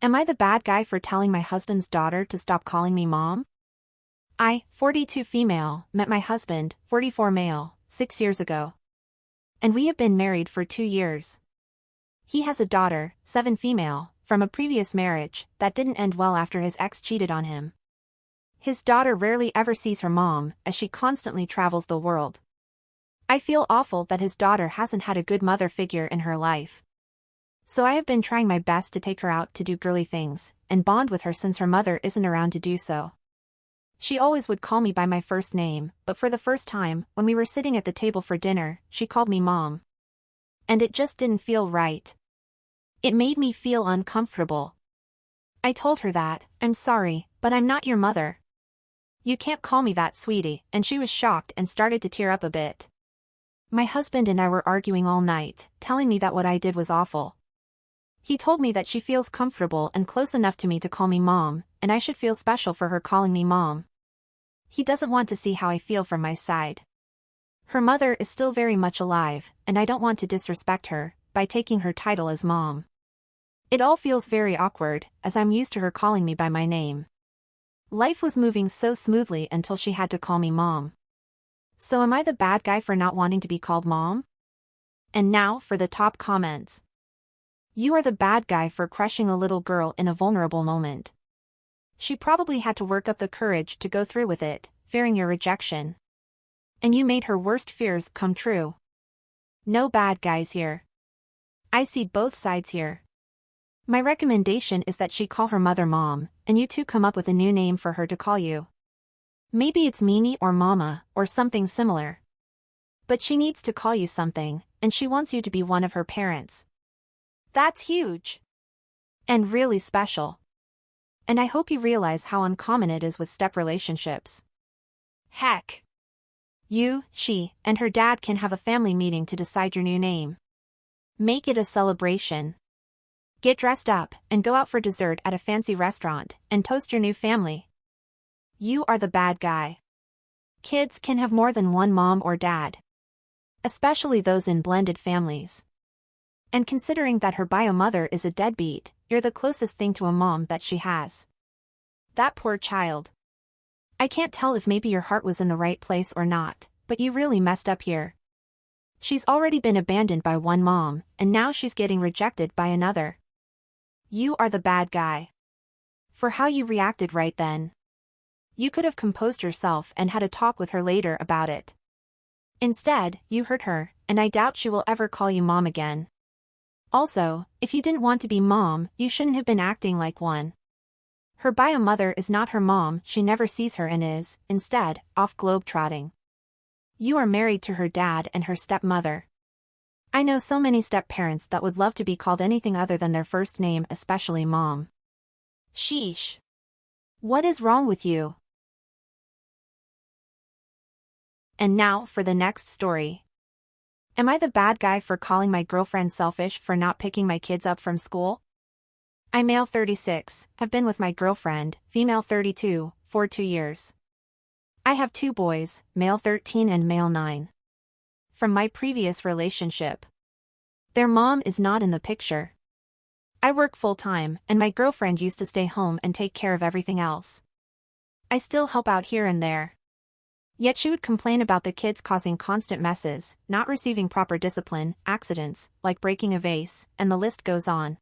Am I the bad guy for telling my husband's daughter to stop calling me mom? I, 42 female, met my husband, 44 male, six years ago. And we have been married for two years. He has a daughter, 7 female, from a previous marriage that didn't end well after his ex cheated on him. His daughter rarely ever sees her mom, as she constantly travels the world. I feel awful that his daughter hasn't had a good mother figure in her life. So I have been trying my best to take her out to do girly things, and bond with her since her mother isn't around to do so. She always would call me by my first name, but for the first time, when we were sitting at the table for dinner, she called me mom. And it just didn't feel right. It made me feel uncomfortable. I told her that, I'm sorry, but I'm not your mother. You can't call me that sweetie, and she was shocked and started to tear up a bit. My husband and I were arguing all night, telling me that what I did was awful. He told me that she feels comfortable and close enough to me to call me mom, and I should feel special for her calling me mom. He doesn't want to see how I feel from my side. Her mother is still very much alive, and I don't want to disrespect her by taking her title as mom. It all feels very awkward, as I'm used to her calling me by my name. Life was moving so smoothly until she had to call me mom. So am I the bad guy for not wanting to be called mom? And now for the top comments. You are the bad guy for crushing a little girl in a vulnerable moment. She probably had to work up the courage to go through with it, fearing your rejection. And you made her worst fears come true. No bad guys here. I see both sides here. My recommendation is that she call her mother mom, and you two come up with a new name for her to call you. Maybe it's Mimi or Mama, or something similar. But she needs to call you something, and she wants you to be one of her parents. That's huge. And really special. And I hope you realize how uncommon it is with step relationships. Heck. You, she, and her dad can have a family meeting to decide your new name. Make it a celebration. Get dressed up and go out for dessert at a fancy restaurant and toast your new family. You are the bad guy. Kids can have more than one mom or dad. Especially those in blended families. And considering that her bio mother is a deadbeat, you're the closest thing to a mom that she has. That poor child. I can't tell if maybe your heart was in the right place or not, but you really messed up here. She's already been abandoned by one mom, and now she's getting rejected by another. You are the bad guy. For how you reacted right then. You could have composed yourself and had a talk with her later about it. Instead, you hurt her, and I doubt she will ever call you mom again. Also, if you didn't want to be mom, you shouldn't have been acting like one. Her bio mother is not her mom, she never sees her and is, instead, off globe-trotting. You are married to her dad and her stepmother. I know so many step-parents that would love to be called anything other than their first name especially mom. Sheesh. What is wrong with you? And now for the next story. Am I the bad guy for calling my girlfriend selfish for not picking my kids up from school? I'm male 36, have been with my girlfriend, female 32, for two years. I have two boys, male 13 and male 9. From my previous relationship. Their mom is not in the picture. I work full-time, and my girlfriend used to stay home and take care of everything else. I still help out here and there. Yet she would complain about the kids causing constant messes, not receiving proper discipline, accidents, like breaking a vase, and the list goes on.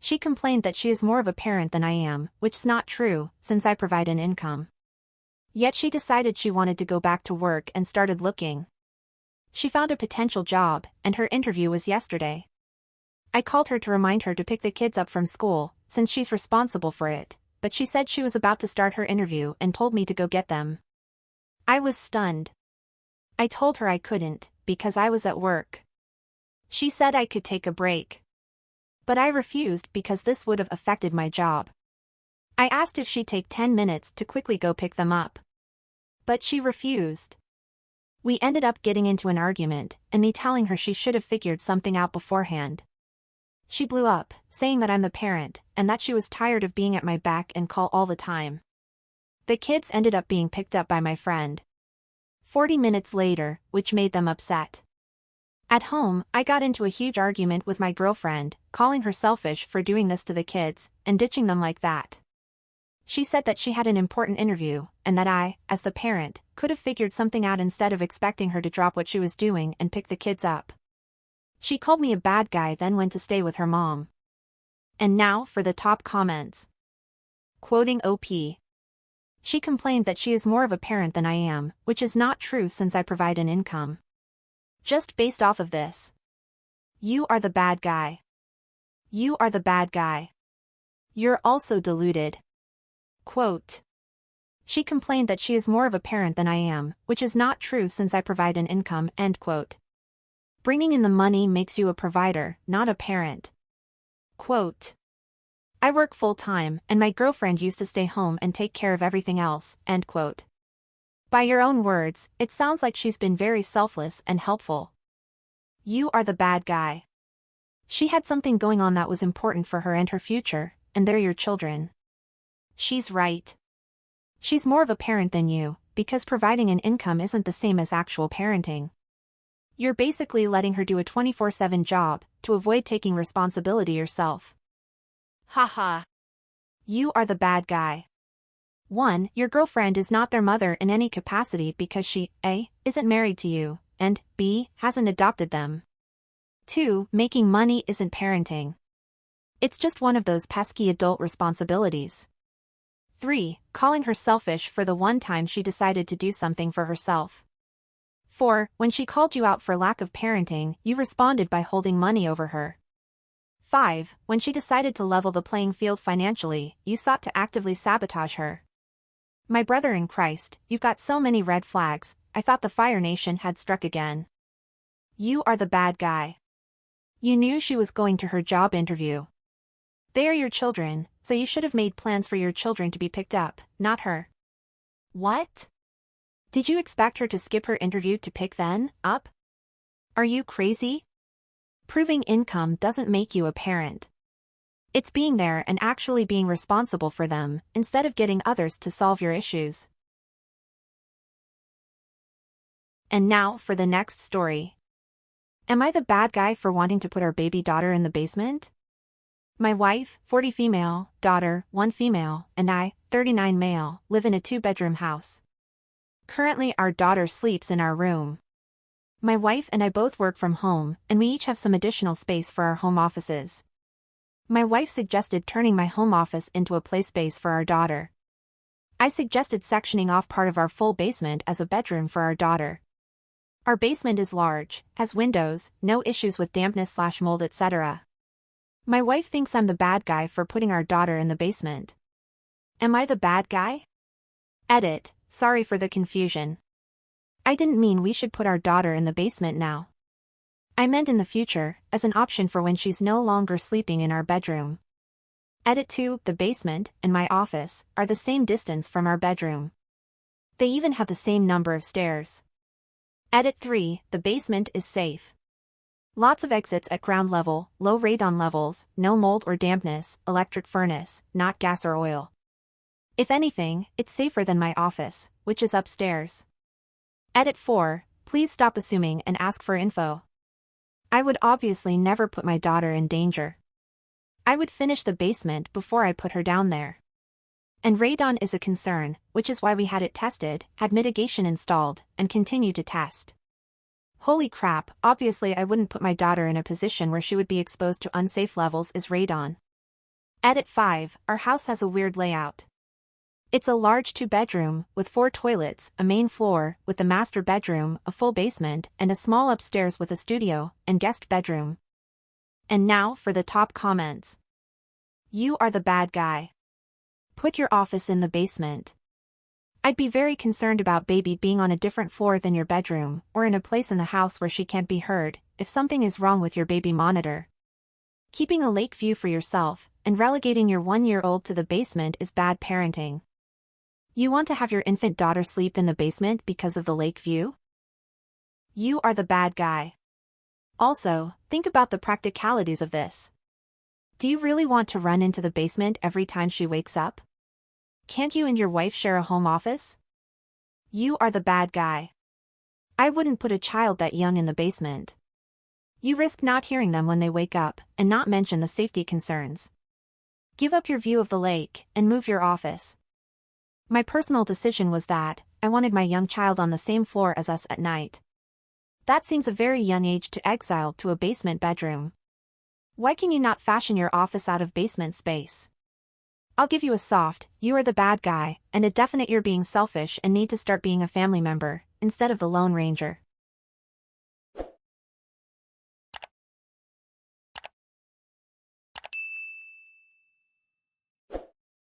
She complained that she is more of a parent than I am, which's not true, since I provide an income. Yet she decided she wanted to go back to work and started looking. She found a potential job, and her interview was yesterday. I called her to remind her to pick the kids up from school, since she's responsible for it, but she said she was about to start her interview and told me to go get them. I was stunned. I told her I couldn't, because I was at work. She said I could take a break. But I refused because this would have affected my job. I asked if she'd take 10 minutes to quickly go pick them up. But she refused. We ended up getting into an argument, and me telling her she should have figured something out beforehand. She blew up, saying that I'm the parent, and that she was tired of being at my back and call all the time. The kids ended up being picked up by my friend. 40 minutes later, which made them upset. At home, I got into a huge argument with my girlfriend, calling her selfish for doing this to the kids and ditching them like that. She said that she had an important interview, and that I, as the parent, could have figured something out instead of expecting her to drop what she was doing and pick the kids up. She called me a bad guy then went to stay with her mom. And now for the top comments. Quoting OP. She complained that she is more of a parent than I am, which is not true since I provide an income. Just based off of this. You are the bad guy. You are the bad guy. You're also deluded. Quote. She complained that she is more of a parent than I am, which is not true since I provide an income, end quote. Bringing in the money makes you a provider, not a parent. Quote. I work full-time, and my girlfriend used to stay home and take care of everything else, end quote. By your own words, it sounds like she's been very selfless and helpful. You are the bad guy. She had something going on that was important for her and her future, and they're your children. She's right. She's more of a parent than you, because providing an income isn't the same as actual parenting. You're basically letting her do a 24-7 job, to avoid taking responsibility yourself. Haha. You are the bad guy. 1. Your girlfriend is not their mother in any capacity because she, A, isn't married to you, and, B, hasn't adopted them. 2. Making money isn't parenting. It's just one of those pesky adult responsibilities. 3. Calling her selfish for the one time she decided to do something for herself. 4. When she called you out for lack of parenting, you responded by holding money over her. 5. When she decided to level the playing field financially, you sought to actively sabotage her. My brother in Christ, you've got so many red flags, I thought the Fire Nation had struck again. You are the bad guy. You knew she was going to her job interview. They are your children, so you should have made plans for your children to be picked up, not her. What? Did you expect her to skip her interview to pick then, up? Are you crazy? Proving income doesn't make you a parent. It's being there and actually being responsible for them, instead of getting others to solve your issues. And now for the next story. Am I the bad guy for wanting to put our baby daughter in the basement? My wife, 40 female, daughter, 1 female, and I, 39 male, live in a two-bedroom house. Currently our daughter sleeps in our room. My wife and I both work from home, and we each have some additional space for our home offices. My wife suggested turning my home office into a play space for our daughter. I suggested sectioning off part of our full basement as a bedroom for our daughter. Our basement is large, has windows, no issues with dampness slash mold etc. My wife thinks I'm the bad guy for putting our daughter in the basement. Am I the bad guy? Edit, sorry for the confusion. I didn't mean we should put our daughter in the basement now. I meant in the future, as an option for when she's no longer sleeping in our bedroom. Edit 2, the basement, and my office, are the same distance from our bedroom. They even have the same number of stairs. Edit 3, the basement is safe. Lots of exits at ground level, low radon levels, no mold or dampness, electric furnace, not gas or oil. If anything, it's safer than my office, which is upstairs. Edit 4, please stop assuming and ask for info. I would obviously never put my daughter in danger. I would finish the basement before I put her down there. And radon is a concern, which is why we had it tested, had mitigation installed, and continue to test. Holy crap, obviously I wouldn't put my daughter in a position where she would be exposed to unsafe levels is radon. Edit 5, our house has a weird layout. It's a large two-bedroom, with four toilets, a main floor, with a master bedroom, a full basement, and a small upstairs with a studio, and guest bedroom. And now for the top comments. You are the bad guy. Put your office in the basement. I'd be very concerned about baby being on a different floor than your bedroom, or in a place in the house where she can't be heard, if something is wrong with your baby monitor. Keeping a lake view for yourself, and relegating your one-year-old to the basement is bad parenting. You want to have your infant daughter sleep in the basement because of the lake view? You are the bad guy. Also, think about the practicalities of this. Do you really want to run into the basement every time she wakes up? Can't you and your wife share a home office? You are the bad guy. I wouldn't put a child that young in the basement. You risk not hearing them when they wake up, and not mention the safety concerns. Give up your view of the lake, and move your office. My personal decision was that, I wanted my young child on the same floor as us at night. That seems a very young age to exile to a basement bedroom. Why can you not fashion your office out of basement space? I'll give you a soft, you are the bad guy, and a definite you're being selfish and need to start being a family member, instead of the Lone Ranger.